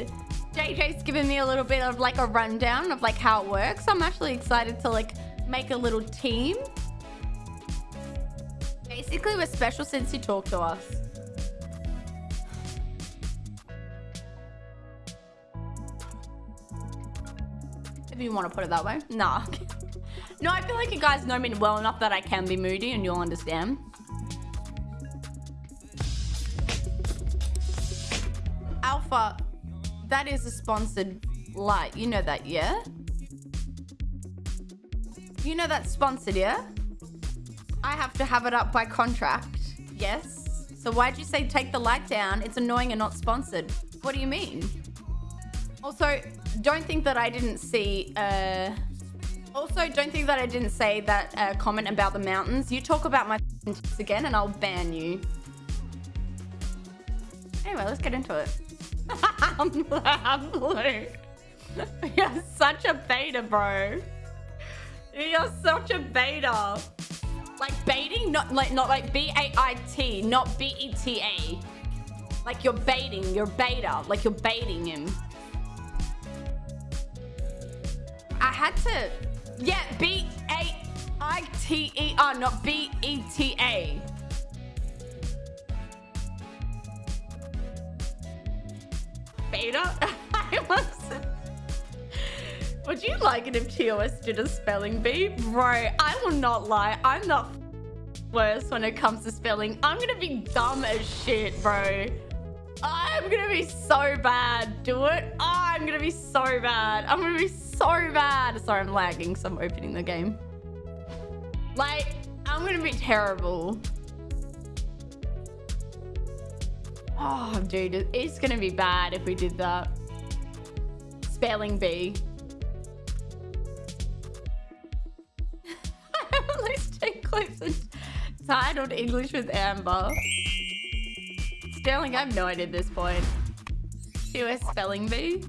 excited. JJ's given me a little bit of like a rundown of like how it works. I'm actually excited to like make a little team. Basically, we're special since you talked to us. If you want to put it that way. Nah. no, I feel like you guys know me well enough that I can be moody and you'll understand. Alpha, that is a sponsored light. You know that, yeah? You know that's sponsored, yeah? I have to have it up by contract. Yes. So why'd you say take the light down? It's annoying and not sponsored. What do you mean? Also, don't think that I didn't see... Uh... Also, don't think that I didn't say that uh, comment about the mountains. You talk about my again and I'll ban you. Anyway, let's get into it. Blue. You're such a beta, bro. You're such a beta. Like baiting, not like not like B-A-I-T, not B-E-T-A. Like you're baiting, you're beta, like you're baiting him. I had to, yeah, B-A-I-T-E-R, not B-E-T-A. Beta? I wasn't. Would you like it if TOS did a spelling bee? Bro, I will not lie. I'm not worse when it comes to spelling. I'm gonna be dumb as shit, bro. I'm gonna be so bad. Do it. I'm gonna be so bad. I'm gonna be so bad. Sorry, I'm lagging, so I'm opening the game. Like, I'm gonna be terrible. Oh, dude, it's gonna be bad if we did that. Spelling bee. clips titled English with Amber. Sterling, I have no idea at this point. US spelling bee.